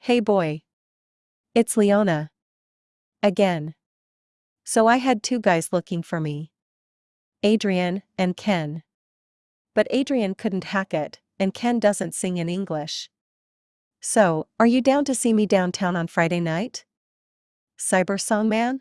Hey boy. It's Leona. Again. So I had two guys looking for me. Adrian and Ken. But Adrian couldn't hack it, and Ken doesn't sing in English. So, are you down to see me downtown on Friday night? Cyber Song Man?